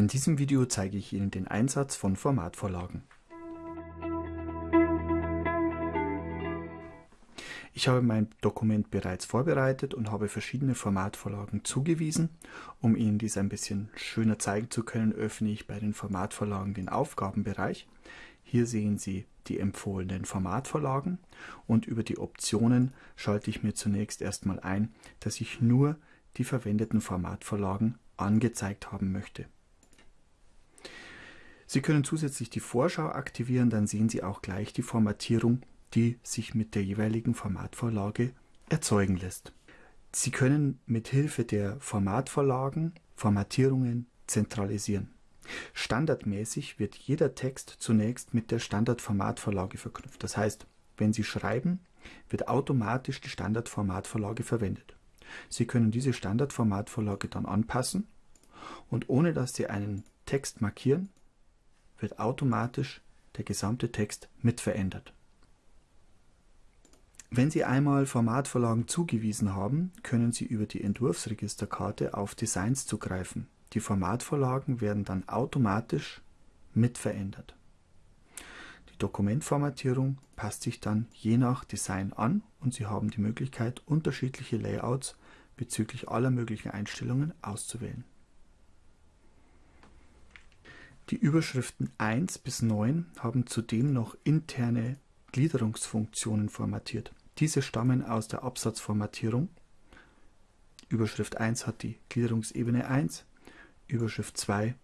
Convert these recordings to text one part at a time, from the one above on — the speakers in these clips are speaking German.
In diesem Video zeige ich Ihnen den Einsatz von Formatvorlagen. Ich habe mein Dokument bereits vorbereitet und habe verschiedene Formatvorlagen zugewiesen. Um Ihnen dies ein bisschen schöner zeigen zu können, öffne ich bei den Formatvorlagen den Aufgabenbereich. Hier sehen Sie die empfohlenen Formatvorlagen und über die Optionen schalte ich mir zunächst erstmal ein, dass ich nur die verwendeten Formatvorlagen angezeigt haben möchte. Sie können zusätzlich die Vorschau aktivieren, dann sehen Sie auch gleich die Formatierung, die sich mit der jeweiligen Formatvorlage erzeugen lässt. Sie können mit Hilfe der Formatvorlagen Formatierungen zentralisieren. Standardmäßig wird jeder Text zunächst mit der Standardformatvorlage verknüpft. Das heißt, wenn Sie schreiben, wird automatisch die Standardformatvorlage verwendet. Sie können diese Standardformatvorlage dann anpassen und ohne dass Sie einen Text markieren, wird automatisch der gesamte Text mit verändert. Wenn Sie einmal Formatvorlagen zugewiesen haben, können Sie über die Entwurfsregisterkarte auf Designs zugreifen. Die Formatvorlagen werden dann automatisch mit verändert. Die Dokumentformatierung passt sich dann je nach Design an und Sie haben die Möglichkeit, unterschiedliche Layouts bezüglich aller möglichen Einstellungen auszuwählen. Die Überschriften 1 bis 9 haben zudem noch interne Gliederungsfunktionen formatiert. Diese stammen aus der Absatzformatierung. Überschrift 1 hat die Gliederungsebene 1, Überschrift 2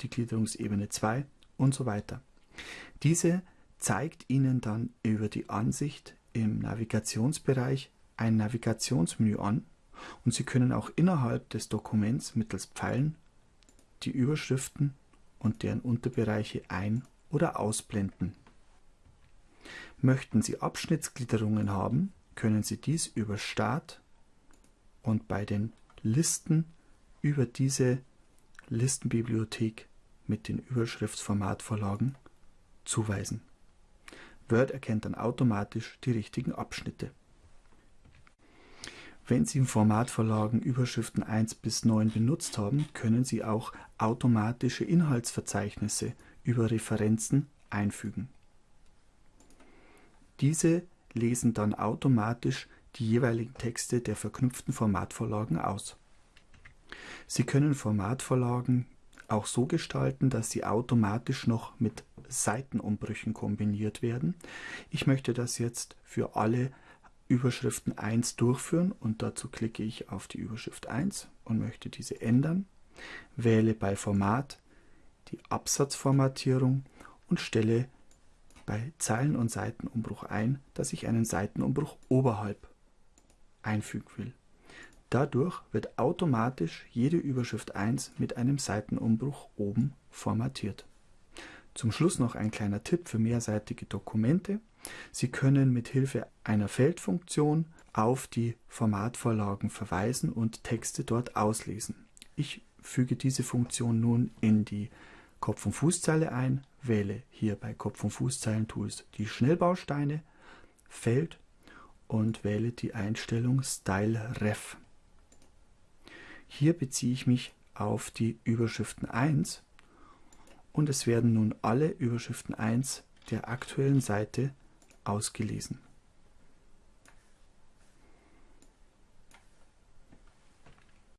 die Gliederungsebene 2 und so weiter. Diese zeigt Ihnen dann über die Ansicht im Navigationsbereich ein Navigationsmenü an und Sie können auch innerhalb des Dokuments mittels Pfeilen die Überschriften und deren Unterbereiche ein- oder ausblenden. Möchten Sie Abschnittsgliederungen haben, können Sie dies über Start und bei den Listen über diese Listenbibliothek mit den Überschriftsformatvorlagen zuweisen. Word erkennt dann automatisch die richtigen Abschnitte. Wenn Sie im Formatvorlagen Überschriften 1 bis 9 benutzt haben, können Sie auch automatische Inhaltsverzeichnisse über Referenzen einfügen. Diese lesen dann automatisch die jeweiligen Texte der verknüpften Formatvorlagen aus. Sie können Formatvorlagen auch so gestalten, dass sie automatisch noch mit Seitenumbrüchen kombiniert werden. Ich möchte das jetzt für alle Überschriften 1 durchführen und dazu klicke ich auf die Überschrift 1 und möchte diese ändern, wähle bei Format die Absatzformatierung und stelle bei Zeilen- und Seitenumbruch ein, dass ich einen Seitenumbruch oberhalb einfügen will. Dadurch wird automatisch jede Überschrift 1 mit einem Seitenumbruch oben formatiert. Zum Schluss noch ein kleiner Tipp für mehrseitige Dokumente. Sie können mit Hilfe einer Feldfunktion auf die Formatvorlagen verweisen und Texte dort auslesen. Ich füge diese Funktion nun in die Kopf- und Fußzeile ein, wähle hier bei Kopf- und Fußzeilen-Tools die Schnellbausteine, Feld und wähle die Einstellung Style Ref. Hier beziehe ich mich auf die Überschriften 1 und es werden nun alle Überschriften 1 der aktuellen Seite ausgelesen